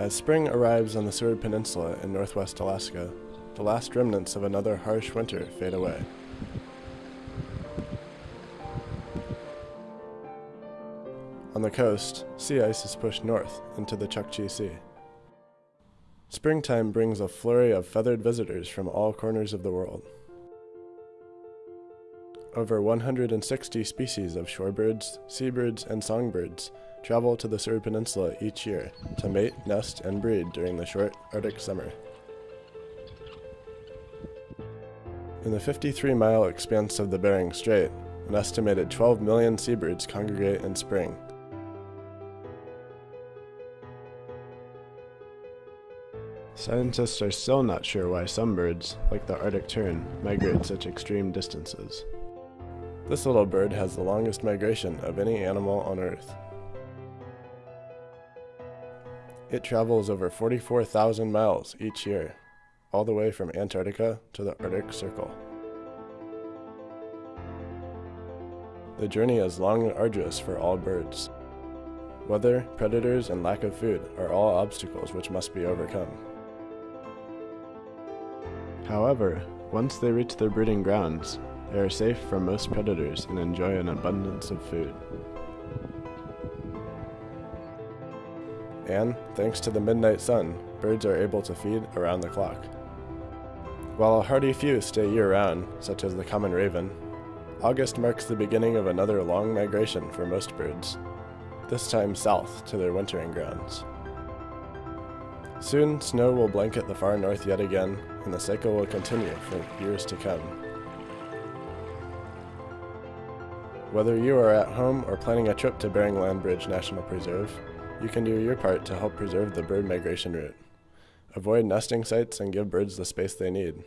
As spring arrives on the Seward Peninsula in northwest Alaska, the last remnants of another harsh winter fade away. On the coast, sea ice is pushed north into the Chukchi Sea. Springtime brings a flurry of feathered visitors from all corners of the world. Over 160 species of shorebirds, seabirds, and songbirds travel to the Seward Peninsula each year to mate, nest, and breed during the short Arctic summer. In the 53-mile expanse of the Bering Strait, an estimated 12 million seabirds congregate in spring. Scientists are still not sure why some birds, like the Arctic tern, migrate such extreme distances. This little bird has the longest migration of any animal on Earth. It travels over 44,000 miles each year, all the way from Antarctica to the Arctic Circle. The journey is long and arduous for all birds. Weather, predators, and lack of food are all obstacles which must be overcome. However, once they reach their breeding grounds, they are safe from most predators and enjoy an abundance of food. And, thanks to the midnight sun, birds are able to feed around the clock. While a hardy few stay year-round, such as the common raven, August marks the beginning of another long migration for most birds, this time south to their wintering grounds. Soon, snow will blanket the far north yet again, and the cycle will continue for years to come. Whether you are at home or planning a trip to Bering Land Bridge National Preserve, you can do your part to help preserve the bird migration route. Avoid nesting sites and give birds the space they need.